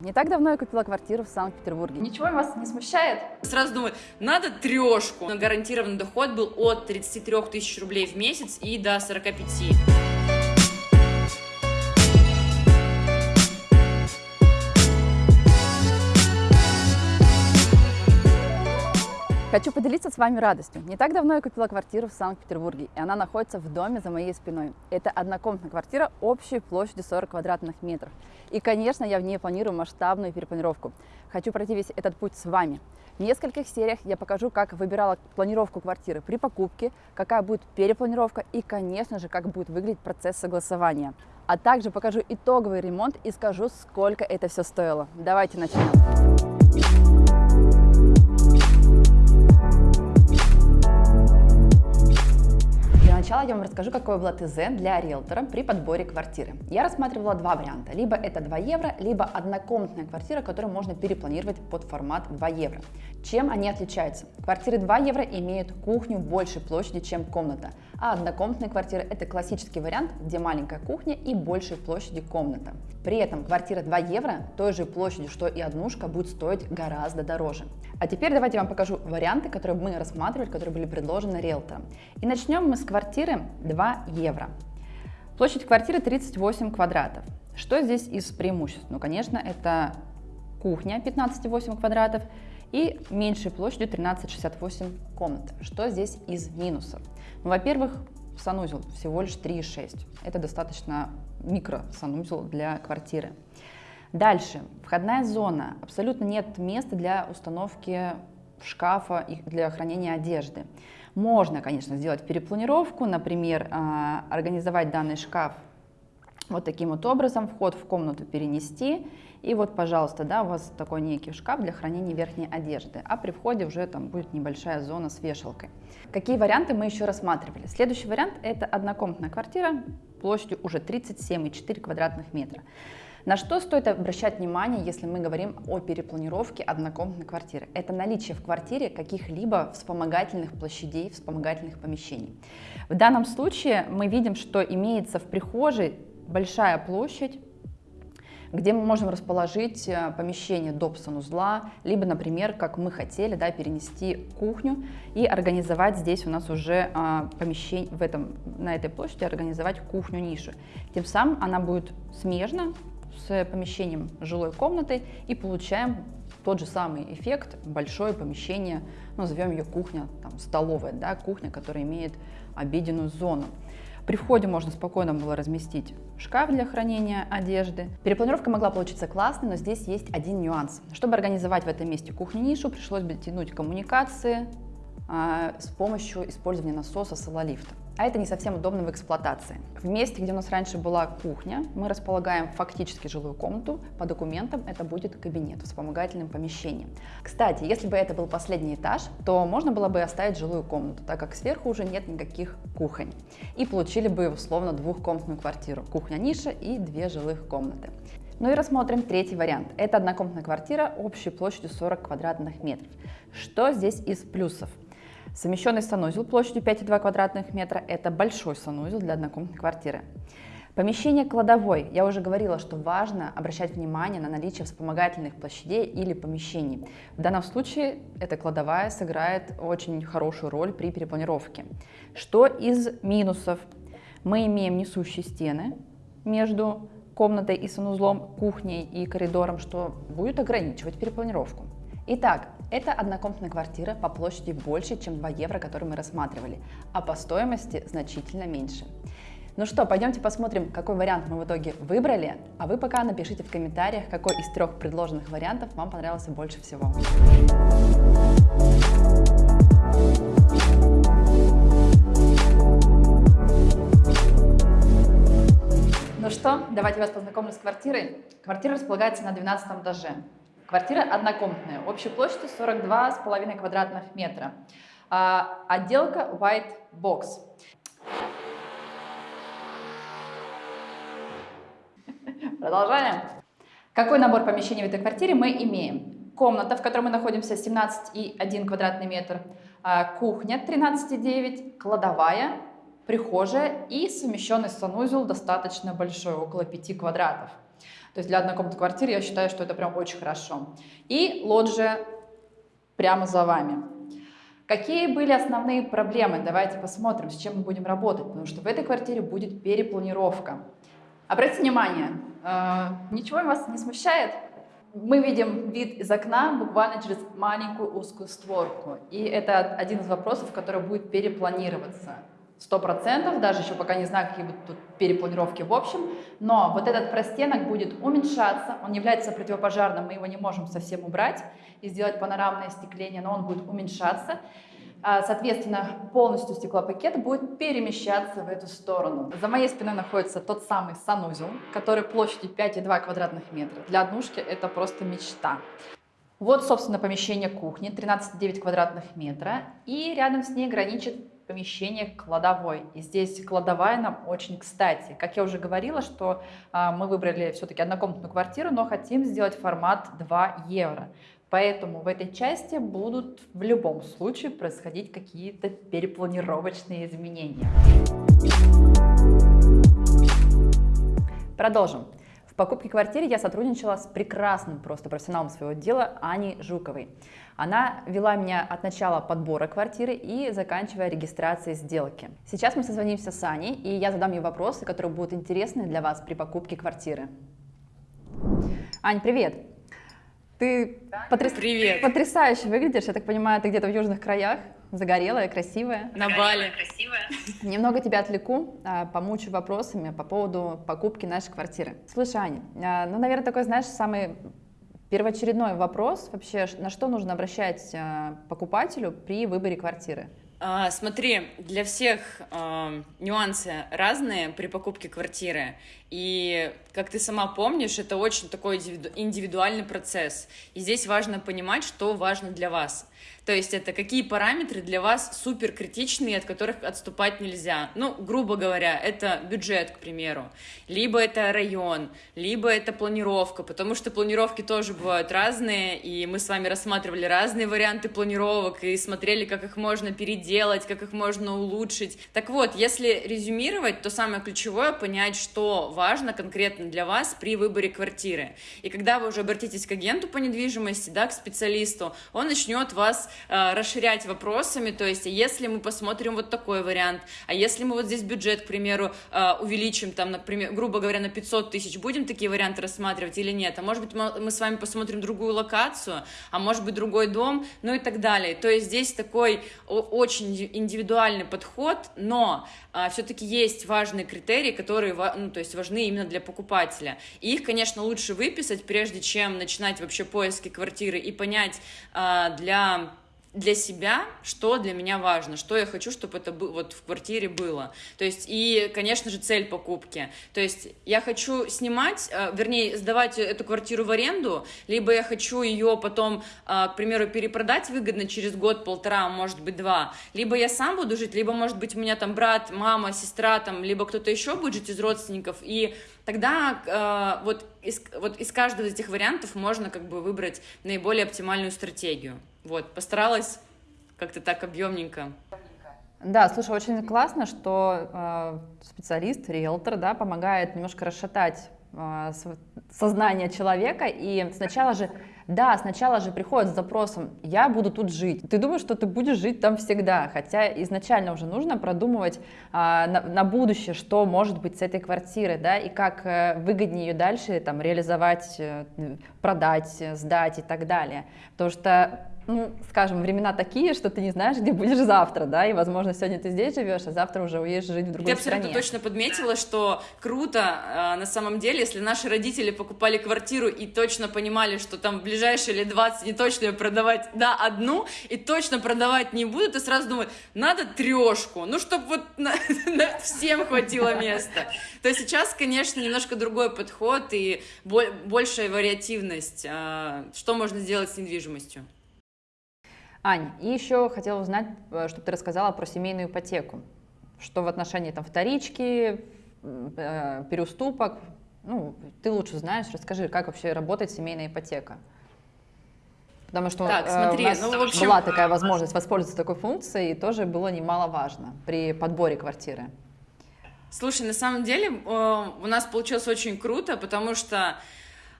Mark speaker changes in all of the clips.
Speaker 1: Не так давно я купила квартиру в Санкт-Петербурге.
Speaker 2: Ничего вас не смущает?
Speaker 3: Сразу думаю, надо трешку. Гарантированный доход был от 33 тысяч рублей в месяц и до 45.
Speaker 1: Хочу поделиться с вами радостью. Не так давно я купила квартиру в Санкт-Петербурге, и она находится в доме за моей спиной. Это однокомнатная квартира общей площадью 40 квадратных метров. И, конечно, я в ней планирую масштабную перепланировку. Хочу пройти весь этот путь с вами. В нескольких сериях я покажу, как выбирала планировку квартиры при покупке, какая будет перепланировка и, конечно же, как будет выглядеть процесс согласования. А также покажу итоговый ремонт и скажу, сколько это все стоило. Давайте начнем. Начала я вам расскажу, какое было ТЗ для риэлтора при подборе квартиры. Я рассматривала два варианта. Либо это 2 евро, либо однокомнатная квартира, которую можно перепланировать под формат 2 евро. Чем они отличаются? Квартиры 2 евро имеют кухню большей площади, чем комната, а однокомнатные квартиры – это классический вариант, где маленькая кухня и большей площади комната. При этом квартира 2 евро той же площадью, что и однушка, будет стоить гораздо дороже. А теперь давайте я вам покажу варианты, которые мы рассматривали, которые были предложены риэлтором. И начнем мы с квартиры 2 евро. Площадь квартиры 38 квадратов. Что здесь из преимуществ? Ну, конечно, это кухня 15,8 квадратов и меньшей площадью 13,68 комнат. Что здесь из минусов? Ну, во-первых, санузел всего лишь 3,6. Это достаточно микро санузел для квартиры. Дальше, входная зона. Абсолютно нет места для установки шкафа и для хранения одежды. Можно, конечно, сделать перепланировку, например, а, организовать данный шкаф вот таким вот образом, вход в комнату перенести, и вот, пожалуйста, да, у вас такой некий шкаф для хранения верхней одежды, а при входе уже там будет небольшая зона с вешалкой. Какие варианты мы еще рассматривали? Следующий вариант – это однокомнатная квартира площадью уже 37,4 квадратных метра. На что стоит обращать внимание, если мы говорим о перепланировке однокомнатной квартиры? Это наличие в квартире каких-либо вспомогательных площадей, вспомогательных помещений. В данном случае мы видим, что имеется в прихожей большая площадь, где мы можем расположить э, помещение доп. санузла, либо, например, как мы хотели, да, перенести кухню и организовать здесь у нас уже а, помещение, в этом, на этой площади организовать кухню-нишу. Тем самым она будет смежна с помещением жилой комнаты и получаем тот же самый эффект, большое помещение, ну, назовем ее кухня, там, столовая, да, кухня, которая имеет обеденную зону. При входе можно спокойно было разместить шкаф для хранения одежды. Перепланировка могла получиться классной, но здесь есть один нюанс. Чтобы организовать в этом месте кухню-нишу, пришлось бы тянуть коммуникации а, с помощью использования насоса сололифта а это не совсем удобно в эксплуатации. В месте, где у нас раньше была кухня, мы располагаем фактически жилую комнату, по документам это будет кабинет, вспомогательным помещением. Кстати, если бы это был последний этаж, то можно было бы оставить жилую комнату, так как сверху уже нет никаких кухонь. И получили бы условно двухкомнатную квартиру, кухня-ниша и две жилых комнаты. Ну и рассмотрим третий вариант. Это однокомнатная квартира общей площадью 40 квадратных метров. Что здесь из плюсов? Совмещенный санузел площадью 5,2 квадратных метра – это большой санузел для однокомнатной квартиры. Помещение кладовой. Я уже говорила, что важно обращать внимание на наличие вспомогательных площадей или помещений. В данном случае эта кладовая сыграет очень хорошую роль при перепланировке. Что из минусов? Мы имеем несущие стены между комнатой и санузлом, кухней и коридором, что будет ограничивать перепланировку. Итак, это однокомнатная квартира по площади больше, чем 2 евро, которые мы рассматривали, а по стоимости значительно меньше. Ну что, пойдемте посмотрим, какой вариант мы в итоге выбрали, а вы пока напишите в комментариях, какой из трех предложенных вариантов вам понравился больше всего. Ну что, давайте вас познакомлю с квартирой. Квартира располагается на 12 этаже. Квартира однокомнатная, общей площадью 42,5 квадратных метра. А, отделка White Box. Продолжаем. Какой набор помещений в этой квартире мы имеем? Комната, в которой мы находимся, 17,1 квадратный метр. А, кухня 13,9, кладовая, прихожая и совмещенный санузел достаточно большой, около 5 квадратов. То есть для однокомнатной квартиры я считаю, что это прям очень хорошо. И лоджия прямо за вами. Какие были основные проблемы? Давайте посмотрим, с чем мы будем работать, потому что в этой квартире будет перепланировка. Обратите внимание, э, ничего вас не смущает? Мы видим вид из окна буквально через маленькую узкую створку. И это один из вопросов, который будет перепланироваться. Сто процентов, даже еще пока не знаю, какие будут тут перепланировки в общем, но вот этот простенок будет уменьшаться, он является противопожарным, мы его не можем совсем убрать и сделать панорамное остекление, но он будет уменьшаться. А, соответственно, полностью стеклопакет будет перемещаться в эту сторону. За моей спиной находится тот самый санузел, который площадью 5,2 квадратных метра. Для однушки это просто мечта. Вот, собственно, помещение кухни, 13,9 квадратных метра. И рядом с ней граничит помещение кладовой. И здесь кладовая нам очень кстати. Как я уже говорила, что а, мы выбрали все-таки однокомнатную квартиру, но хотим сделать формат 2 евро. Поэтому в этой части будут в любом случае происходить какие-то перепланировочные изменения. Продолжим. Покупке квартиры я сотрудничала с прекрасным просто профессионалом своего дела Аней Жуковой. Она вела меня от начала подбора квартиры и заканчивая регистрацией сделки. Сейчас мы созвонимся с Аней, и я задам ей вопросы, которые будут интересны для вас при покупке квартиры. Ань, привет! Ты потряс...
Speaker 3: Привет.
Speaker 1: потрясающе выглядишь. Я так понимаю, ты где-то в южных краях, загорелая, красивая.
Speaker 3: На Бали.
Speaker 2: Красивая.
Speaker 1: Немного тебя отвлеку, а, помучу вопросами по поводу покупки нашей квартиры. Слушай, Аня, а, ну, наверное, такой, знаешь, самый первоочередной вопрос вообще, на что нужно обращать а, покупателю при выборе квартиры?
Speaker 3: А, смотри, для всех а, нюансы разные при покупке квартиры. И, как ты сама помнишь, это очень такой индивидуальный процесс. И здесь важно понимать, что важно для вас. То есть это какие параметры для вас супер критичные, от которых отступать нельзя. Ну, грубо говоря, это бюджет, к примеру, либо это район, либо это планировка, потому что планировки тоже бывают разные, и мы с вами рассматривали разные варианты планировок и смотрели, как их можно переделать, как их можно улучшить. Так вот, если резюмировать, то самое ключевое понять, что важно конкретно для вас при выборе квартиры. И когда вы уже обратитесь к агенту по недвижимости, да, к специалисту, он начнет вас э, расширять вопросами, то есть, если мы посмотрим вот такой вариант, а если мы вот здесь бюджет, к примеру, э, увеличим, там, например, грубо говоря, на 500 тысяч, будем такие варианты рассматривать или нет? А может быть, мы с вами посмотрим другую локацию, а может быть, другой дом, ну и так далее. То есть, здесь такой очень индивидуальный подход, но э, все-таки есть важные критерии, которые, ну, то есть, важны именно для покупателя. И их, конечно, лучше выписать, прежде чем начинать вообще поиски квартиры и понять э, для для себя, что для меня важно, что я хочу, чтобы это вот в квартире было. То есть, и, конечно же, цель покупки. То есть, я хочу снимать, э, вернее, сдавать эту квартиру в аренду, либо я хочу ее потом, э, к примеру, перепродать выгодно через год-полтора, может быть, два. Либо я сам буду жить, либо, может быть, у меня там брат, мама, сестра, там, либо кто-то еще будет жить из родственников, и тогда э, вот, из, вот из каждого из этих вариантов можно как бы выбрать наиболее оптимальную стратегию. Вот, постаралась как-то так объемненько.
Speaker 1: Да, слушай, очень классно, что э, специалист, риэлтор, да, помогает немножко расшатать э, сознание человека, и сначала же да, сначала же приходит с запросом «я буду тут жить». Ты думаешь, что ты будешь жить там всегда, хотя изначально уже нужно продумывать а, на, на будущее, что может быть с этой квартирой, да, и как а, выгоднее ее дальше там реализовать, э, продать, сдать и так далее. Потому что ну, скажем, времена такие, что ты не знаешь, где будешь завтра, да, и, возможно, сегодня ты здесь живешь, а завтра уже уедешь жить в другой
Speaker 3: ты стране. Ты абсолютно точно подметила, что круто, э, на самом деле, если наши родители покупали квартиру и точно понимали, что там в ближайшие лет 20 не точно ее продавать, да, одну, и точно продавать не будут, и сразу думают, надо трешку, ну, чтобы вот на, на всем хватило места. То есть сейчас, конечно, немножко другой подход и большая вариативность, э, что можно сделать с недвижимостью.
Speaker 1: Ань, и еще хотела узнать, э, чтобы ты рассказала про семейную ипотеку. Что в отношении там вторички, э, переуступок, ну, ты лучше знаешь, расскажи, как вообще работает семейная ипотека. Потому что так, смотри, э, у нас ну, общем... была такая возможность воспользоваться такой функцией, и тоже было немаловажно при подборе квартиры.
Speaker 3: Слушай, на самом деле у нас получилось очень круто, потому что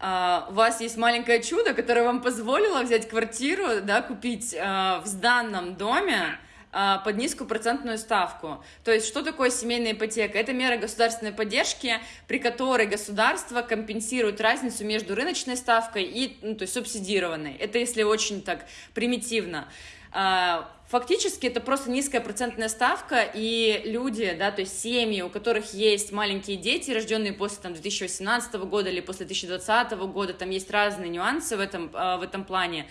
Speaker 3: а, у вас есть маленькое чудо, которое вам позволило взять квартиру, да, купить а, в сданном доме, а, под низкую процентную ставку. То есть, что такое семейная ипотека? Это мера государственной поддержки, при которой государство компенсирует разницу между рыночной ставкой и ну, то есть субсидированной. Это если очень так примитивно. А, фактически это просто низкая процентная ставка, и люди, да, то есть семьи, у которых есть маленькие дети, рожденные после там, 2018 года или после 2020 года, там есть разные нюансы в этом, а, в этом плане,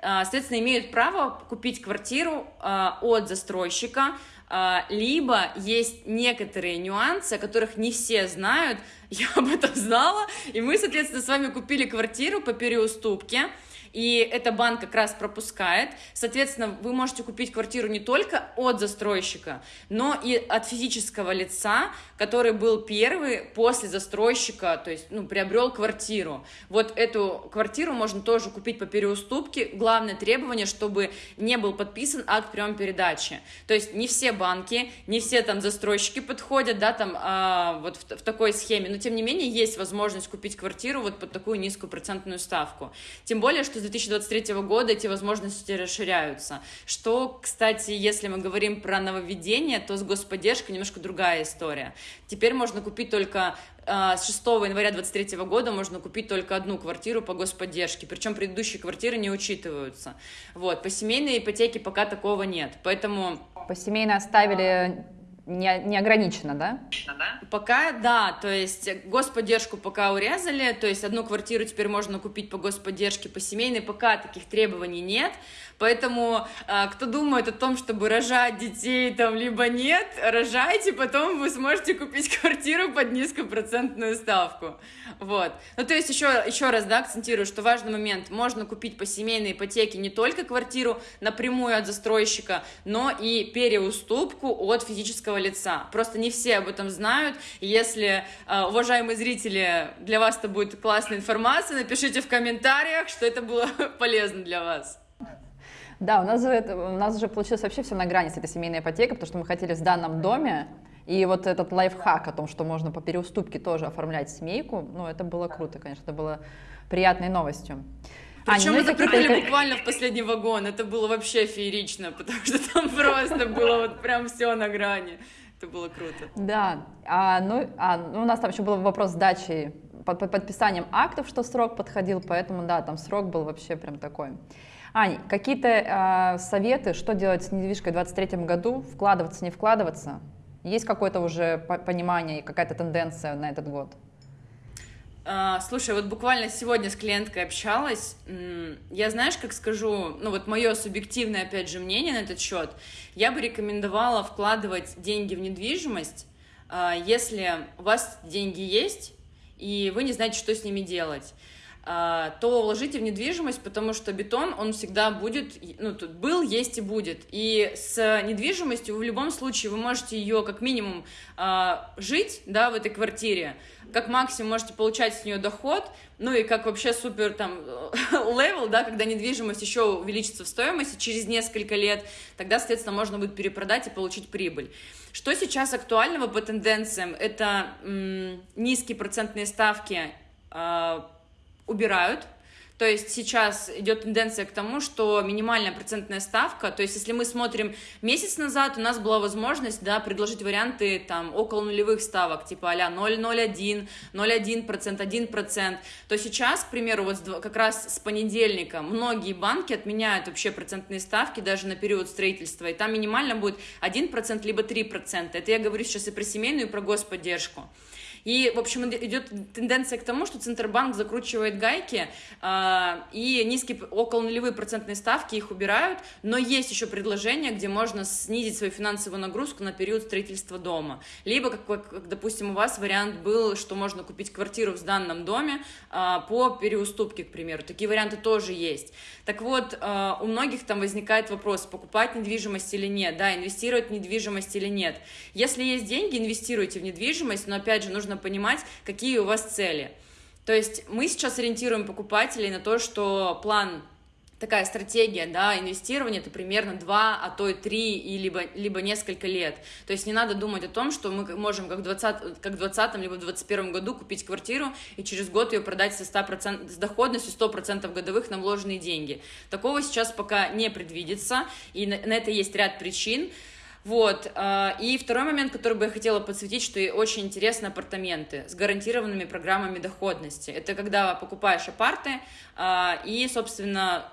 Speaker 3: а, соответственно, имеют право купить квартиру от застройщика, либо есть некоторые нюансы, о которых не все знают, я об этом знала, и мы, соответственно, с вами купили квартиру по переуступке, и это банк как раз пропускает. Соответственно, вы можете купить квартиру не только от застройщика, но и от физического лица, который был первый после застройщика, то есть, ну, приобрел квартиру. Вот эту квартиру можно тоже купить по переуступке. Главное требование, чтобы не был подписан акт приема передачи. То есть не все банки, не все там застройщики подходят, да, там а, вот в, в такой схеме, но тем не менее есть возможность купить квартиру вот под такую низкую процентную ставку. Тем более, что с 2023 года эти возможности расширяются. Что, кстати, если мы говорим про нововведение, то с господдержкой немножко другая история. Теперь можно купить только а, с 6 января 2023 года можно купить только одну квартиру по господдержке, причем предыдущие квартиры не учитываются. Вот, по семейной ипотеке пока такого нет, поэтому...
Speaker 1: По семейной оставили не, не ограничено, да?
Speaker 3: Пока да, то есть господдержку пока урезали, то есть одну квартиру теперь можно купить по господдержке, по семейной, пока таких требований нет, поэтому а, кто думает о том, чтобы рожать детей там либо нет, рожайте, потом вы сможете купить квартиру под низкую процентную ставку, вот. Ну то есть еще, еще раз, да, акцентирую, что важный момент, можно купить по семейной ипотеке не только квартиру напрямую от застройщика, но и переуступку от физического лица. Просто не все об этом знают. если, а, уважаемые зрители, для вас это будет классная информация, напишите в комментариях, что это было полезно для вас.
Speaker 1: Да, у нас же, это, у нас же получилось вообще все на грани с этой семейной ипотекой, потому что мы хотели в данном доме, и вот этот лайфхак о том, что можно по переуступке тоже оформлять семейку, ну, это было круто, конечно, это было приятной новостью.
Speaker 3: Причем мы запрыгнули буквально в последний вагон. Это было вообще феерично, потому что там просто было вот прям все на грани. Это было круто.
Speaker 1: Да, а, ну, а, ну, у нас там еще был вопрос сдачи под, под подписанием актов, что срок подходил, поэтому да, там срок был вообще прям такой. Ань, какие-то э, советы, что делать с недвижкой в 2023 году, вкладываться, не вкладываться? Есть какое-то уже понимание и какая-то тенденция на этот год?
Speaker 3: А, слушай, вот буквально сегодня с клиенткой общалась. Я знаешь, как скажу, ну вот мое субъективное, опять же, мнение на этот счет. Я бы рекомендовала вкладывать деньги в недвижимость, а, если у вас деньги есть, и вы не знаете, что с ними делать. А, то вложите в недвижимость, потому что бетон, он всегда будет, ну, тут был, есть и будет. И с недвижимостью в любом случае вы можете ее как минимум а, жить, да, в этой квартире, как максимум можете получать с нее доход, ну и как вообще супер там level, да, когда недвижимость еще увеличится в стоимости через несколько лет, тогда, соответственно, можно будет перепродать и получить прибыль. Что сейчас актуального по тенденциям? Это м- низкие процентные ставки, э- убирают. То есть сейчас идет тенденция к тому, что минимальная процентная ставка, то есть если мы смотрим месяц назад, у нас была возможность да, предложить варианты там около нулевых ставок, типа а-ля 0,01, 0,1%, 1%, то сейчас, к примеру, вот как раз с понедельника многие банки отменяют вообще процентные ставки даже на период строительства, и там минимально будет 1% либо 3%. Это я говорю сейчас и про семейную, и про господдержку. И, в общем, идет тенденция к тому, что Центробанк закручивает гайки, э, и низкие, около нулевые процентные ставки их убирают, но есть еще предложения, где можно снизить свою финансовую нагрузку на период строительства дома. Либо, как, как допустим, у вас вариант был, что можно купить квартиру в сданном доме э, по переуступке, к примеру. Такие варианты тоже есть. Так вот, э, у многих там возникает вопрос, покупать недвижимость или нет, да, инвестировать в недвижимость или нет. Если есть деньги, инвестируйте в недвижимость, но, опять же, нужно нужно понимать, какие у вас цели. То есть мы сейчас ориентируем покупателей на то, что план такая стратегия, да, инвестирования, это примерно 2, а то и 3, и либо, либо несколько лет. То есть не надо думать о том, что мы можем как в 20, как в 20 либо в 21 году купить квартиру и через год ее продать со 100%, с доходностью 100% годовых на вложенные деньги. Такого сейчас пока не предвидится, и на, на это есть ряд причин. Вот. А, и второй момент, который бы я хотела подсветить, что очень интересны апартаменты с гарантированными программами доходности. Это когда покупаешь апарты а, и, собственно,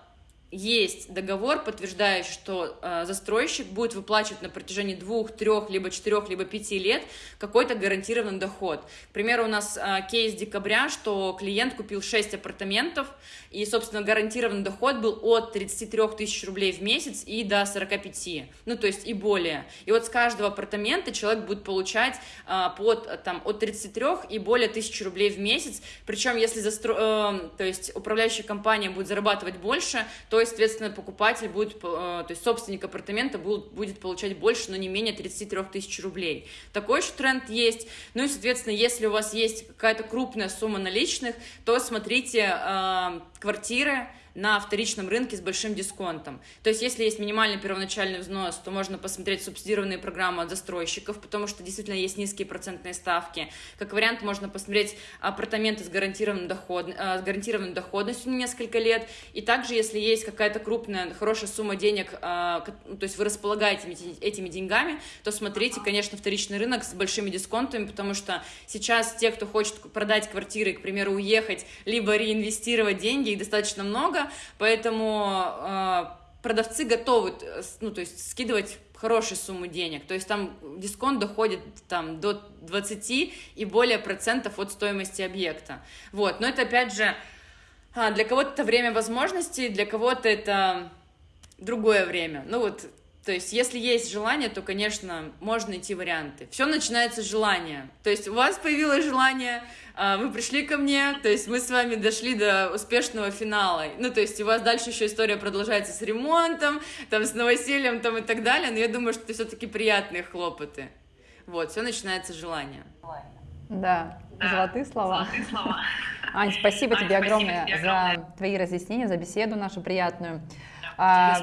Speaker 3: есть договор, подтверждающий, что э, застройщик будет выплачивать на протяжении двух, трех, либо четырех, либо пяти лет какой-то гарантированный доход. К примеру, у нас э, кейс декабря, что клиент купил 6 апартаментов, и, собственно, гарантированный доход был от 33 тысяч рублей в месяц и до 45, ну, то есть и более. И вот с каждого апартамента человек будет получать э, под, там, от 33 и более тысяч рублей в месяц, причем если застро... э, то есть управляющая компания будет зарабатывать больше, то соответственно, покупатель будет, э, то есть собственник апартамента будет, будет получать больше, но не менее 33 тысяч рублей. Такой же тренд есть. Ну и, соответственно, если у вас есть какая-то крупная сумма наличных, то смотрите э, квартиры, на вторичном рынке с большим дисконтом. То есть, если есть минимальный первоначальный взнос, то можно посмотреть субсидированные программы от застройщиков, потому что действительно есть низкие процентные ставки. Как вариант, можно посмотреть апартаменты с, гарантированным доход, э, с гарантированной доходностью на несколько лет. И также, если есть какая-то крупная, хорошая сумма денег, э, ну, то есть вы располагаете этими деньгами, то смотрите, конечно, вторичный рынок с большими дисконтами, потому что сейчас те, кто хочет продать квартиры, к примеру, уехать, либо реинвестировать деньги, их достаточно много, поэтому э, продавцы готовы, ну, то есть скидывать хорошие суммы денег, то есть там дисконт доходит там до 20 и более процентов от стоимости объекта, вот, но это опять же а, для кого-то это время возможностей, для кого-то это другое время, ну вот то есть, если есть желание, то, конечно, можно найти варианты. Все начинается с желания. То есть, у вас появилось желание, а, вы пришли ко мне, то есть, мы с вами дошли до успешного финала. Ну, то есть, у вас дальше еще история продолжается с ремонтом, там, с новосельем, там, и так далее, но я думаю, что это все-таки приятные хлопоты. Вот, все начинается с желания.
Speaker 1: Да, да. золотые слова. Золотые слова. Ань, спасибо Ань, тебе спасибо огромное тебе за твои разъяснения, за беседу нашу приятную. А,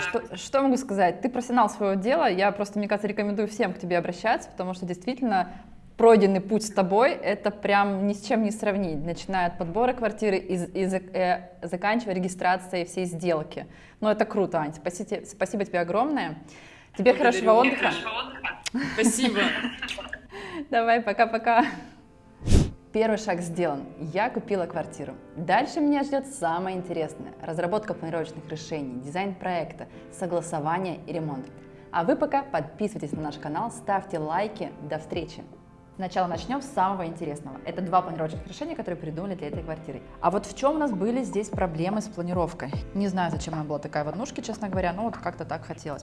Speaker 1: что, что могу сказать? Ты профессионал своего дела. Я просто, мне кажется, рекомендую всем к тебе обращаться, потому что действительно пройденный путь с тобой, это прям ни с чем не сравнить, начиная от подбора квартиры и, и э, заканчивая регистрацией всей сделки. Ну, это круто, Ань, спасибо, спасибо тебе огромное. Тебе хорошего отдыха.
Speaker 3: Спасибо.
Speaker 1: Давай, пока-пока. Первый шаг сделан. Я купила квартиру. Дальше меня ждет самое интересное. Разработка планировочных решений, дизайн проекта, согласование и ремонт. А вы пока подписывайтесь на наш канал, ставьте лайки. До встречи! Сначала начнем с самого интересного. Это два планировочных решения, которые придумали для этой квартиры. А вот в чем у нас были здесь проблемы с планировкой? Не знаю, зачем нам была такая в однушке, честно говоря, но вот как-то так хотелось.